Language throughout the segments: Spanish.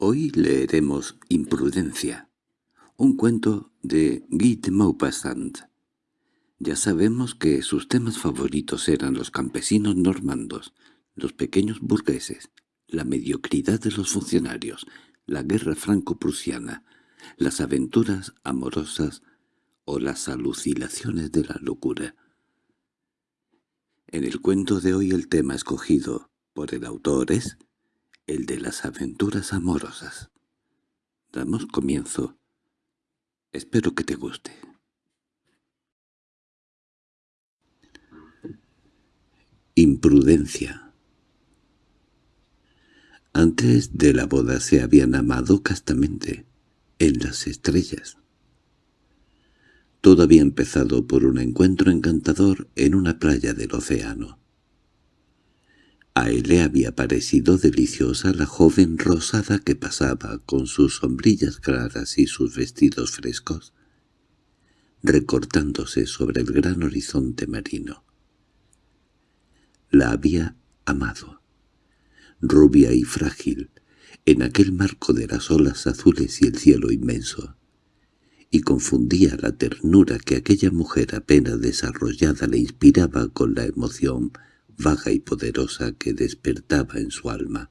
Hoy leeremos Imprudencia, un cuento de Guy de Maupassant. Ya sabemos que sus temas favoritos eran los campesinos normandos, los pequeños burgueses, la mediocridad de los funcionarios, la guerra franco-prusiana, las aventuras amorosas o las alucinaciones de la locura. En el cuento de hoy el tema escogido por el autor es el de las aventuras amorosas. Damos comienzo. Espero que te guste. Imprudencia Antes de la boda se habían amado castamente, en las estrellas. Todo había empezado por un encuentro encantador en una playa del océano. A él le había parecido deliciosa la joven rosada que pasaba con sus sombrillas claras y sus vestidos frescos, recortándose sobre el gran horizonte marino. La había amado, rubia y frágil, en aquel marco de las olas azules y el cielo inmenso, y confundía la ternura que aquella mujer apenas desarrollada le inspiraba con la emoción vaga y poderosa que despertaba en su alma,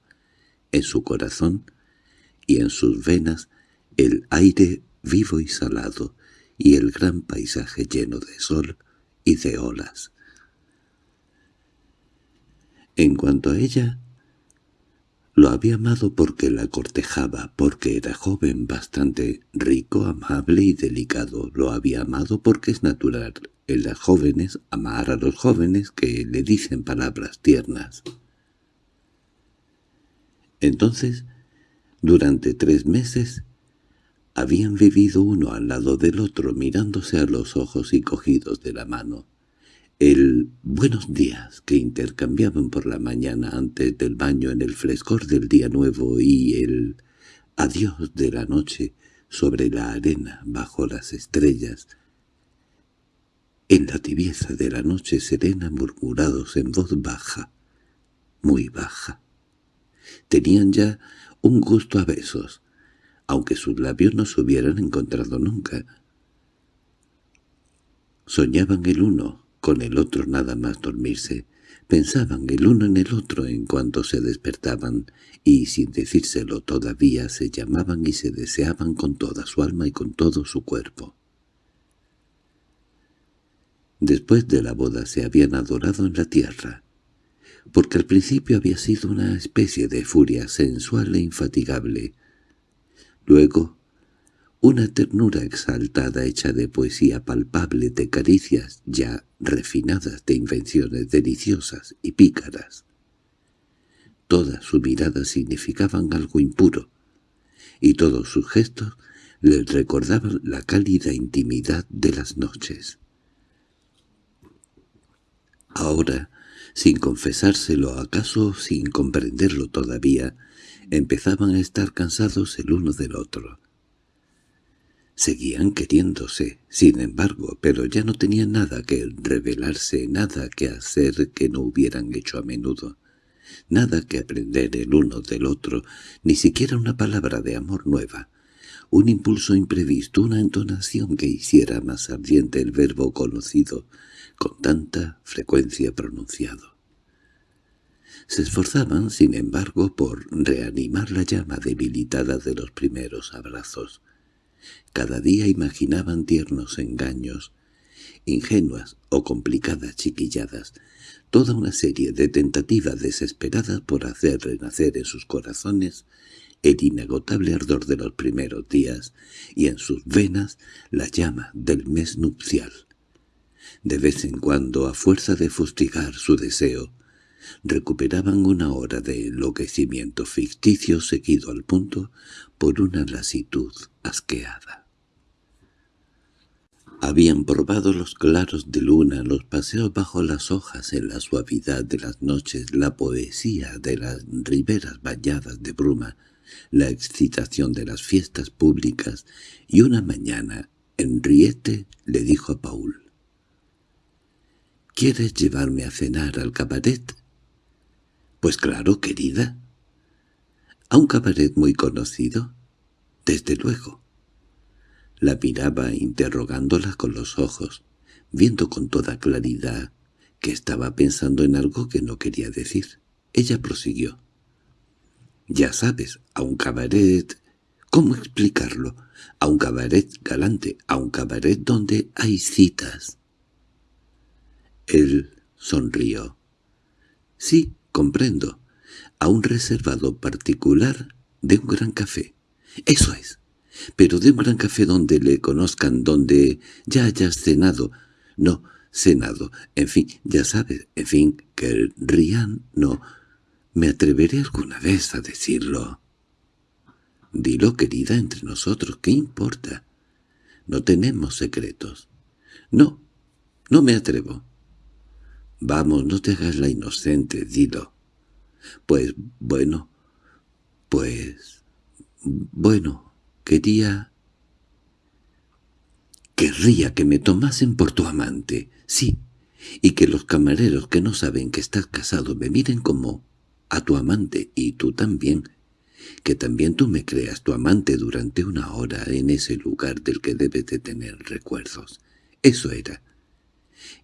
en su corazón y en sus venas el aire vivo y salado y el gran paisaje lleno de sol y de olas. En cuanto a ella, lo había amado porque la cortejaba, porque era joven, bastante rico, amable y delicado. Lo había amado porque es natural en las jóvenes amar a los jóvenes que le dicen palabras tiernas. Entonces, durante tres meses, habían vivido uno al lado del otro mirándose a los ojos y cogidos de la mano el «buenos días» que intercambiaban por la mañana antes del baño en el frescor del día nuevo y el «adiós» de la noche sobre la arena bajo las estrellas, en la tibieza de la noche serena murmurados en voz baja, muy baja. Tenían ya un gusto a besos, aunque sus labios no se hubieran encontrado nunca. Soñaban el uno, con el otro nada más dormirse. Pensaban el uno en el otro en cuanto se despertaban, y sin decírselo todavía se llamaban y se deseaban con toda su alma y con todo su cuerpo. Después de la boda se habían adorado en la tierra, porque al principio había sido una especie de furia sensual e infatigable. Luego una ternura exaltada hecha de poesía palpable, de caricias ya refinadas, de invenciones deliciosas y pícaras. Todas sus miradas significaban algo impuro, y todos sus gestos les recordaban la cálida intimidad de las noches. Ahora, sin confesárselo acaso sin comprenderlo todavía, empezaban a estar cansados el uno del otro. Seguían queriéndose, sin embargo, pero ya no tenían nada que revelarse, nada que hacer que no hubieran hecho a menudo, nada que aprender el uno del otro, ni siquiera una palabra de amor nueva, un impulso imprevisto, una entonación que hiciera más ardiente el verbo conocido, con tanta frecuencia pronunciado. Se esforzaban, sin embargo, por reanimar la llama debilitada de los primeros abrazos, cada día imaginaban tiernos engaños, ingenuas o complicadas chiquilladas, toda una serie de tentativas desesperadas por hacer renacer en sus corazones el inagotable ardor de los primeros días y en sus venas la llama del mes nupcial. De vez en cuando, a fuerza de fustigar su deseo, recuperaban una hora de enloquecimiento ficticio seguido al punto por una lasitud asqueada. Habían probado los claros de luna, los paseos bajo las hojas en la suavidad de las noches, la poesía de las riberas bañadas de bruma, la excitación de las fiestas públicas, y una mañana Henriette le dijo a Paul, «¿Quieres llevarme a cenar al cabaret?» «Pues claro, querida». ¿A un cabaret muy conocido? Desde luego. La miraba interrogándola con los ojos, viendo con toda claridad que estaba pensando en algo que no quería decir. Ella prosiguió. Ya sabes, a un cabaret... ¿Cómo explicarlo? A un cabaret galante, a un cabaret donde hay citas. Él sonrió. Sí, comprendo. A un reservado particular de un gran café. Eso es. Pero de un gran café donde le conozcan, donde ya hayas cenado. No, cenado. En fin, ya sabes, en fin, que rían, no. ¿Me atreveré alguna vez a decirlo? Dilo, querida, entre nosotros, ¿qué importa? No tenemos secretos. No, no me atrevo. Vamos, no te hagas la inocente, dilo. Pues, bueno, pues, bueno, quería... Querría que me tomasen por tu amante, sí, y que los camareros que no saben que estás casado me miren como a tu amante, y tú también, que también tú me creas tu amante durante una hora en ese lugar del que debes de tener recuerdos. Eso era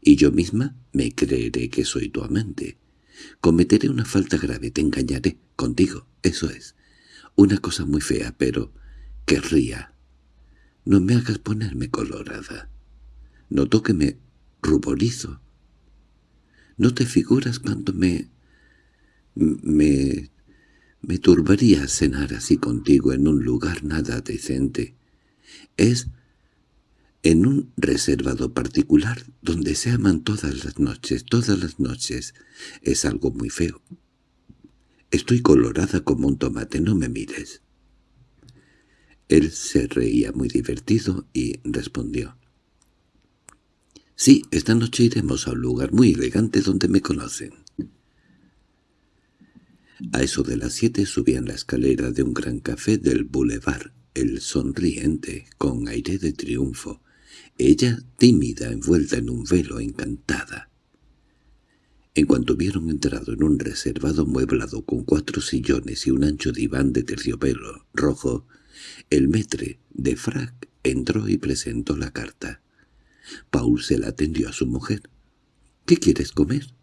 y yo misma me creeré que soy tu amante. Cometeré una falta grave, te engañaré contigo, eso es. Una cosa muy fea, pero querría. No me hagas ponerme colorada. Noto que me ruborizo. ¿No te figuras cuando me... me... me turbaría cenar así contigo en un lugar nada decente? Es en un reservado particular donde se aman todas las noches, todas las noches. Es algo muy feo. Estoy colorada como un tomate, no me mires. Él se reía muy divertido y respondió. Sí, esta noche iremos a un lugar muy elegante donde me conocen. A eso de las siete subían la escalera de un gran café del boulevard, el sonriente, con aire de triunfo, ella tímida, envuelta en un velo, encantada. En cuanto hubieron entrado en un reservado mueblado con cuatro sillones y un ancho diván de terciopelo rojo, el metre de frac entró y presentó la carta. Paul se la atendió a su mujer. —¿Qué quieres comer?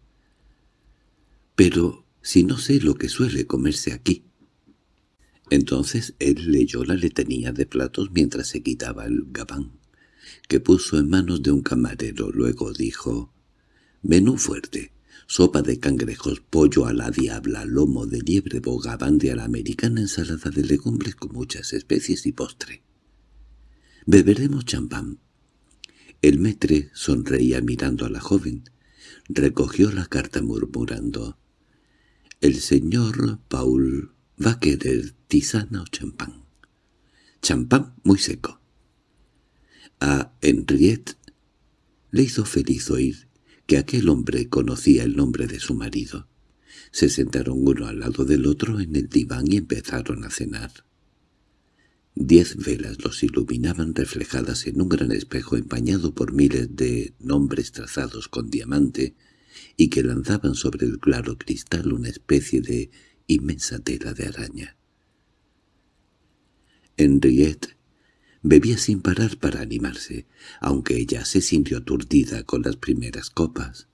—Pero si no sé lo que suele comerse aquí. Entonces él leyó la letanía de platos mientras se quitaba el gabán que puso en manos de un camarero. Luego dijo, «Menú fuerte, sopa de cangrejos, pollo a la diabla, lomo de liebre, bogavante a la americana, ensalada de legumbres con muchas especies y postre. Beberemos champán». El metre sonreía mirando a la joven. Recogió la carta murmurando, «El señor Paul va a querer tisana o champán». «Champán muy seco». A Henriette le hizo feliz oír que aquel hombre conocía el nombre de su marido. Se sentaron uno al lado del otro en el diván y empezaron a cenar. Diez velas los iluminaban reflejadas en un gran espejo empañado por miles de nombres trazados con diamante y que lanzaban sobre el claro cristal una especie de inmensa tela de araña. Henriette Bebía sin parar para animarse, aunque ella se sintió aturdida con las primeras copas.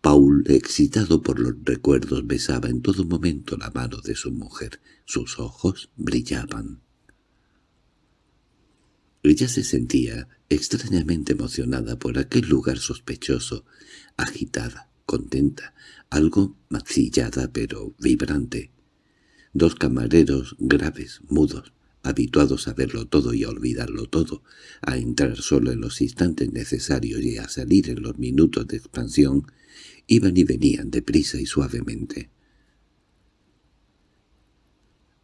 Paul, excitado por los recuerdos, besaba en todo momento la mano de su mujer. Sus ojos brillaban. Ella se sentía extrañamente emocionada por aquel lugar sospechoso, agitada, contenta, algo macillada pero vibrante. Dos camareros graves, mudos, habituados a verlo todo y a olvidarlo todo, a entrar solo en los instantes necesarios y a salir en los minutos de expansión, iban y venían deprisa y suavemente.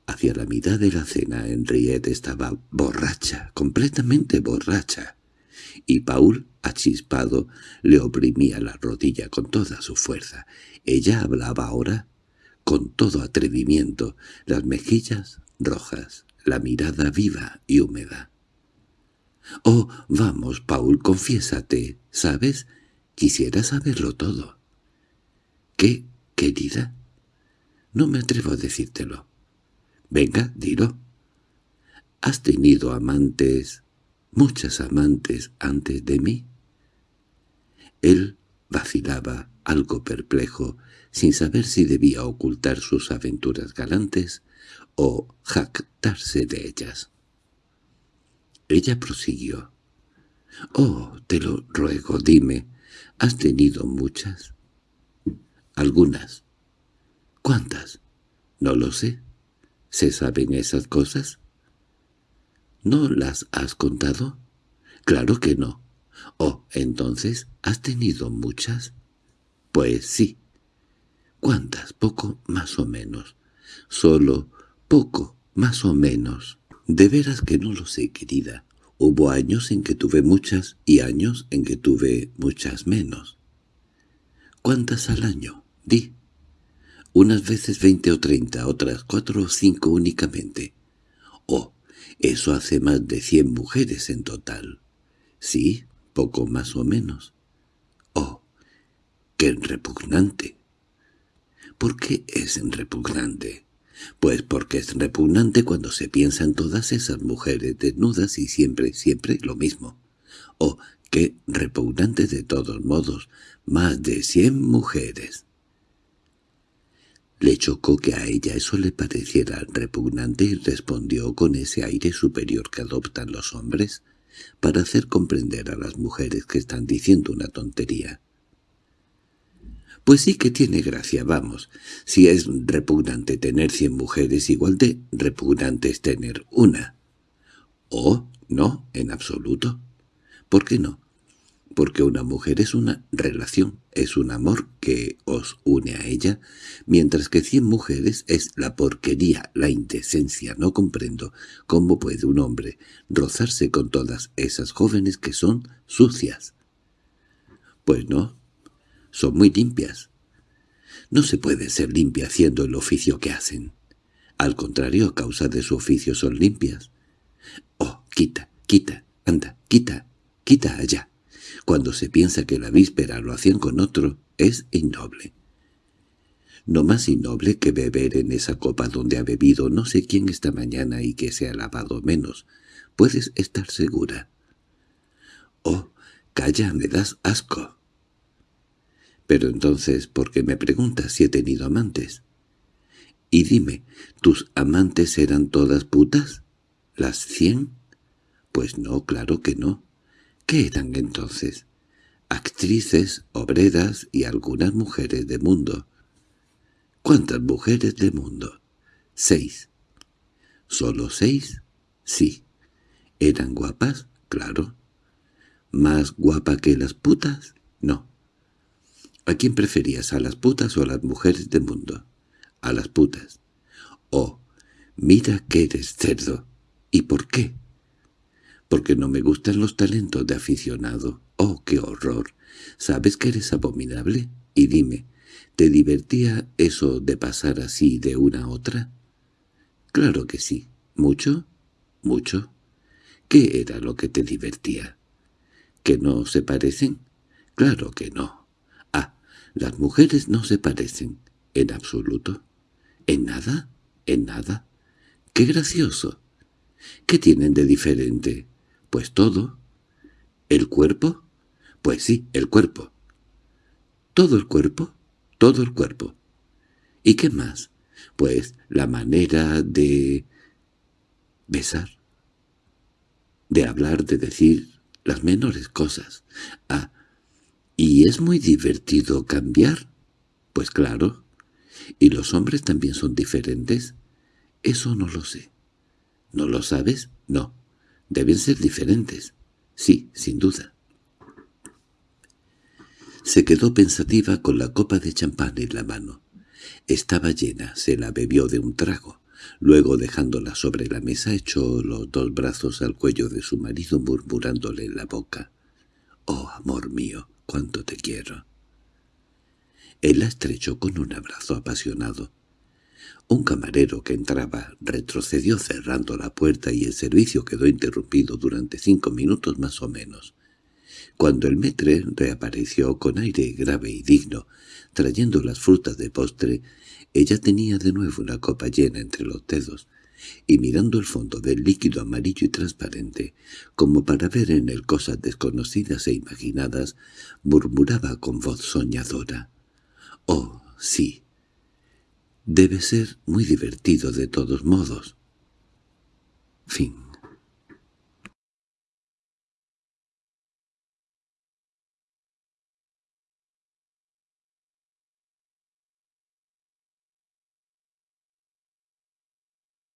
Hacia la mitad de la cena Henriette estaba borracha, completamente borracha, y Paul, achispado, le oprimía la rodilla con toda su fuerza. Ella hablaba ahora con todo atrevimiento, las mejillas rojas, la mirada viva y húmeda. «Oh, vamos, Paul, confiésate, ¿sabes? Quisiera saberlo todo». «¿Qué, querida?» «No me atrevo a decírtelo». Venga, dilo. ¿Has tenido amantes, muchas amantes antes de mí? Él vacilaba, algo perplejo, sin saber si debía ocultar sus aventuras galantes o jactarse de ellas. Ella prosiguió. «Oh, te lo ruego, dime, ¿has tenido muchas?» «Algunas». «¿Cuántas?» «No lo sé. ¿Se saben esas cosas?» ¿No las has contado? Claro que no. Oh, entonces, ¿has tenido muchas? Pues sí. ¿Cuántas? Poco más o menos. Solo poco más o menos. De veras que no lo sé, querida. Hubo años en que tuve muchas y años en que tuve muchas menos. ¿Cuántas al año? Di. Unas veces veinte o treinta, otras cuatro o cinco únicamente. Oh, eso hace más de cien mujeres en total. Sí, poco más o menos. Oh, qué repugnante. ¿Por qué es repugnante? Pues porque es repugnante cuando se piensa en todas esas mujeres desnudas y siempre, siempre lo mismo. Oh, qué repugnante de todos modos, más de cien mujeres. Le chocó que a ella eso le pareciera repugnante y respondió con ese aire superior que adoptan los hombres para hacer comprender a las mujeres que están diciendo una tontería. Pues sí que tiene gracia, vamos. Si es repugnante tener cien mujeres, igual de repugnante es tener una. ¿O no, en absoluto? ¿Por qué no? Porque una mujer es una relación, es un amor que os une a ella, mientras que cien mujeres es la porquería, la indecencia. No comprendo cómo puede un hombre rozarse con todas esas jóvenes que son sucias. Pues no, son muy limpias. No se puede ser limpia haciendo el oficio que hacen. Al contrario, a causa de su oficio son limpias. Oh, quita, quita, anda, quita, quita allá cuando se piensa que la víspera lo hacían con otro, es innoble. No más innoble que beber en esa copa donde ha bebido no sé quién esta mañana y que se ha lavado menos. Puedes estar segura. Oh, calla, me das asco. Pero entonces, ¿por qué me preguntas si he tenido amantes? Y dime, ¿tus amantes eran todas putas? ¿Las cien? Pues no, claro que no. ¿Qué eran entonces? Actrices, obreras y algunas mujeres de mundo. ¿Cuántas mujeres de mundo? Seis. ¿Solo seis? Sí. ¿Eran guapas? Claro. ¿Más guapa que las putas? No. ¿A quién preferías, a las putas o a las mujeres de mundo? A las putas. Oh, mira que eres cerdo. ¿Y por qué? Porque no me gustan los talentos de aficionado. ¡Oh, qué horror! ¿Sabes que eres abominable? Y dime, ¿te divertía eso de pasar así de una a otra? Claro que sí. ¿Mucho? Mucho. ¿Qué era lo que te divertía? ¿Que no se parecen? Claro que no. Ah, las mujeres no se parecen. ¿En absoluto? ¿En nada? ¿En nada? ¡Qué gracioso! ¿Qué tienen de diferente? Pues todo. ¿El cuerpo? Pues sí, el cuerpo. ¿Todo el cuerpo? Todo el cuerpo. ¿Y qué más? Pues la manera de... besar. De hablar, de decir las menores cosas. Ah, ¿y es muy divertido cambiar? Pues claro. ¿Y los hombres también son diferentes? Eso no lo sé. ¿No lo sabes? No. Deben ser diferentes. Sí, sin duda. Se quedó pensativa con la copa de champán en la mano. Estaba llena, se la bebió de un trago. Luego, dejándola sobre la mesa, echó los dos brazos al cuello de su marido murmurándole en la boca. «Oh, amor mío, cuánto te quiero». Él la estrechó con un abrazo apasionado. Un camarero que entraba retrocedió cerrando la puerta y el servicio quedó interrumpido durante cinco minutos más o menos. Cuando el metre reapareció con aire grave y digno, trayendo las frutas de postre, ella tenía de nuevo una copa llena entre los dedos. y mirando el fondo del líquido amarillo y transparente, como para ver en él cosas desconocidas e imaginadas, murmuraba con voz soñadora. «Oh, sí. Debe ser muy divertido de todos modos». Fin